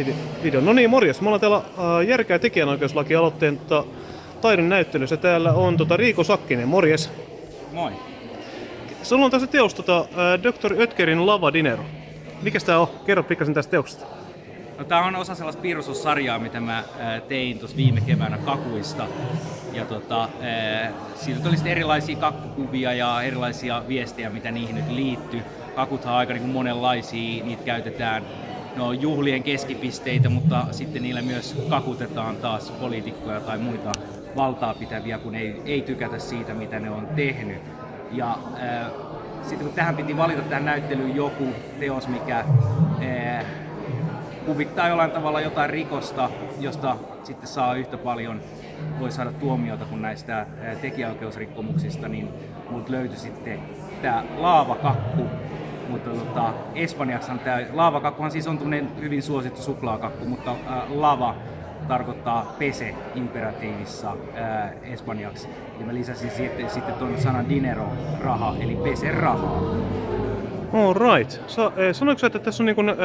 Vide- Video. No niin, morjes. Me ollaan täällä äh, Järkeä tekijänoikeuslaki-aloitteen tota, taidon näyttelyssä. Täällä on tota, Riiko Sakkinen, morjes. Moi. Sulla on tässä teos tota, äh, Dr. Ötkerin Lava Dinero. Mikäs tää on? Kerro pikkasen tästä teoksesta. No, tää on osa sellaista piirustussarjaa, mitä mä ää, tein tuossa viime keväänä kakuista. Ja tota, ää, siitä tuli sitten erilaisia kakkukuvia ja erilaisia viestejä, mitä niihin nyt liittyy. Kakuthan on aika niin kuin monenlaisia, niitä käytetään no, juhlien keskipisteitä, mutta sitten niillä myös kakutetaan taas poliitikkoja tai muita valtaa pitäviä, kun ei, ei tykätä siitä, mitä ne on tehnyt. Ja ää, sitten kun tähän piti valita tähän näyttelyyn joku teos, mikä ää, kuvittaa jollain tavalla jotain rikosta, josta sitten saa yhtä paljon, voi saada tuomiota kuin näistä tekijäoikeusrikkomuksista, niin multa löytyi sitten tämä laavakakku. Mutta tota, Espanjaksihan tämä laavakakkuhan siis on hyvin suosittu suklaakakku, mutta ää, lava tarkoittaa pese imperatiivissa ää, espanjaksi. Ja mä lisäsin sitten, sitten tuon sanan dinero, raha, eli pese rahaa. All right. Sa, sanoitko että tässä on niin kuin, äh,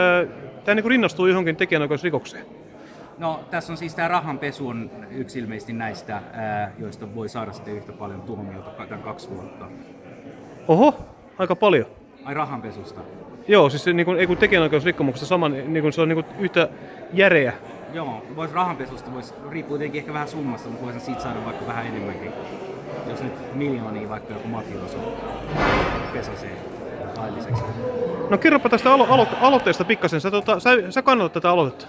tää niin rinnastuu johonkin tekijänoikeusrikokseen? No tässä on siis tämä rahanpesu on yksi ilmeisesti näistä, ää, joista voi saada sitten yhtä paljon tuomiota tämän kaksi vuotta. Oho, aika paljon. Ai rahanpesusta? Joo, siis se, niin kuin, ei kun tekijänoikeusrikkomuksessa saman, niin kuin, se on niin kuin, yhtä järeä. Joo, vois rahanpesusta, vois, riippuu tietenkin ehkä vähän summasta, mutta voisin siitä saada vaikka vähän enemmänkin. Jos nyt miljoonia vaikka joku mafioso pesasee lailliseksi. No kerropa tästä alo- alo- aloitteesta pikkasen. Sä, tota, sä, sä kannatat tätä aloitetta.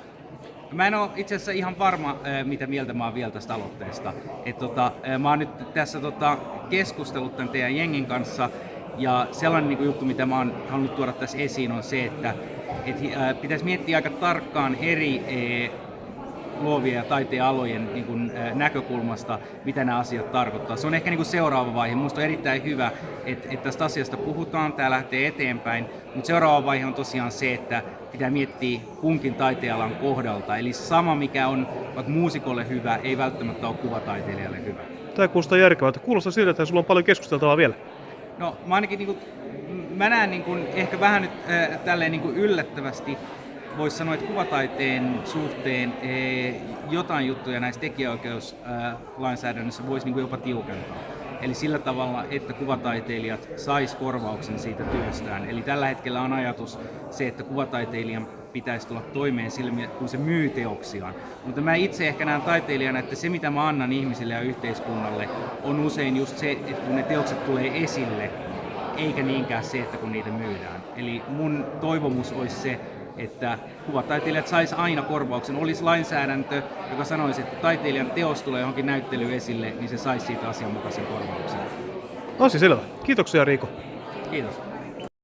Mä en ole itse asiassa ihan varma, mitä mieltä mä oon vielä tästä aloitteesta. Et tota, mä oon nyt tässä tota, keskustellut tämän teidän jengin kanssa, ja sellainen niin kuin juttu, mitä mä oon halunnut tuoda tässä esiin, on se, että et, ää, pitäisi miettiä aika tarkkaan eri ää, luovien ja taiteen alojen niin kuin, ää, näkökulmasta, mitä nämä asiat tarkoittaa. Se on ehkä niin kuin seuraava vaihe. Minusta on erittäin hyvä, että, että tästä asiasta puhutaan, tämä lähtee eteenpäin, mutta seuraava vaihe on tosiaan se, että pitää miettiä kunkin taitealan kohdalta. Eli sama, mikä on vaikka muusikolle hyvä, ei välttämättä ole kuvataiteilijalle hyvä. Tämä kuulostaa järkevältä. Kuulostaa siltä, että sulla on paljon keskusteltavaa vielä. No mä ainakin niin kuin, mä näen niin kuin, ehkä vähän nyt äh, tälleen niin kuin yllättävästi voisi sanoa, että kuvataiteen suhteen jotain juttuja näissä tekijäoikeuslainsäädännössä voisi niin jopa tiukentaa. Eli sillä tavalla, että kuvataiteilijat sais korvauksen siitä työstään. Eli tällä hetkellä on ajatus se, että kuvataiteilijan pitäisi tulla toimeen sillä, kun se myy teoksiaan. Mutta mä itse ehkä näen taiteilijana, että se mitä mä annan ihmisille ja yhteiskunnalle on usein just se, että kun ne teokset tulee esille, eikä niinkään se, että kun niitä myydään. Eli mun toivomus olisi se, että kuvataiteilijat sais aina korvauksen. Olisi lainsäädäntö, joka sanoisi, että taiteilijan teos tulee johonkin näyttelyyn esille, niin se saisi siitä asianmukaisen korvauksen. Asia selvä. Kiitoksia Riiko. Kiitos.